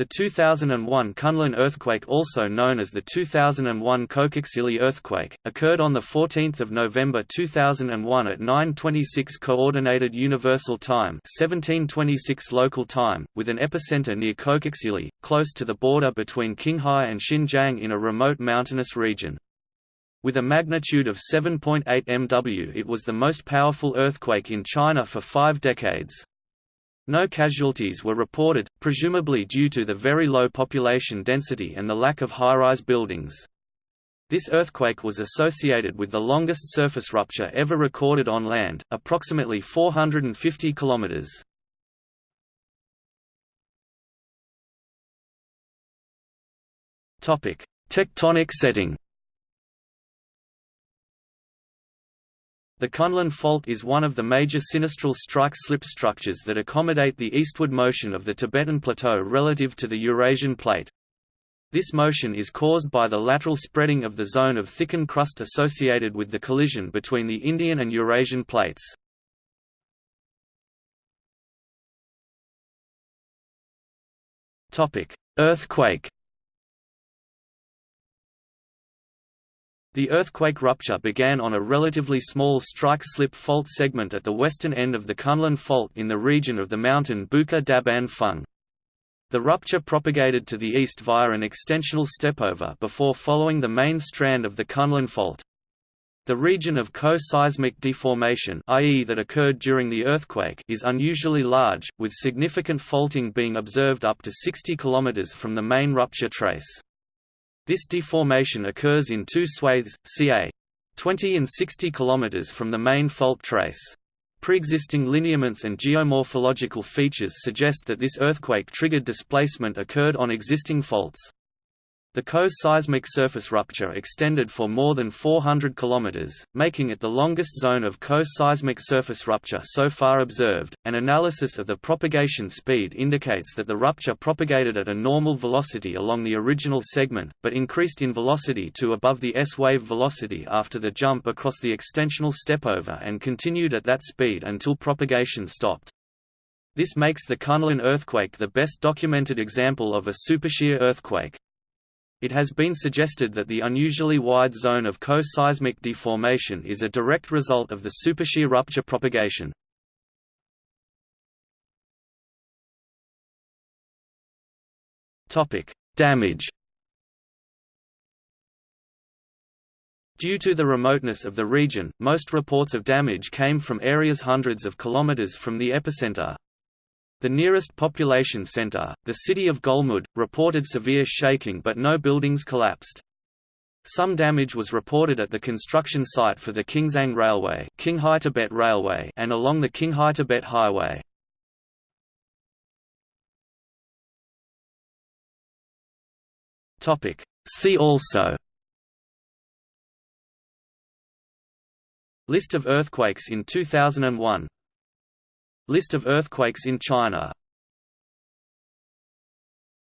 The 2001 Kunlun earthquake also known as the 2001 Kokoxili earthquake, occurred on 14 November 2001 at 9.26 Coordinated Universal Time 1726 local time, with an epicenter near Kokoxili, close to the border between Qinghai and Xinjiang in a remote mountainous region. With a magnitude of 7.8 MW it was the most powerful earthquake in China for five decades. No casualties were reported, presumably due to the very low population density and the lack of high-rise buildings. This earthquake was associated with the longest surface rupture ever recorded on land, approximately 450 kilometers. Tectonic setting. The Kunlun Fault is one of the major sinistral strike-slip structures that accommodate the eastward motion of the Tibetan Plateau relative to the Eurasian Plate. This motion is caused by the lateral spreading of the zone of thickened crust associated with the collision between the Indian and Eurasian plates. Earthquake The earthquake rupture began on a relatively small strike-slip fault segment at the western end of the Kunlun Fault in the region of the mountain Buka Daban Feng. The rupture propagated to the east via an extensional stepover before following the main strand of the Kunlun Fault. The region of co-seismic deformation i.e. that occurred during the earthquake is unusually large, with significant faulting being observed up to 60 km from the main rupture trace. This deformation occurs in two swathes, ca. 20 and 60 km from the main fault trace. Pre-existing lineaments and geomorphological features suggest that this earthquake-triggered displacement occurred on existing faults. The co-seismic surface rupture extended for more than 400 km, making it the longest zone of co-seismic surface rupture so far observed. An analysis of the propagation speed indicates that the rupture propagated at a normal velocity along the original segment, but increased in velocity to above the S-wave velocity after the jump across the extensional stepover and continued at that speed until propagation stopped. This makes the Kunlun earthquake the best documented example of a supershear earthquake. It has been suggested that the unusually wide zone of co-seismic deformation is a direct result of the supershear rupture propagation. Damage Due to the remoteness of the region, most reports of damage came from areas hundreds of kilometers from the epicenter. The nearest population center, the city of Golmud, reported severe shaking but no buildings collapsed. Some damage was reported at the construction site for the Qingzang Railway, Qinghai Tibet Railway and along the Qinghai Tibet Highway. See also List of earthquakes in 2001 List of earthquakes in China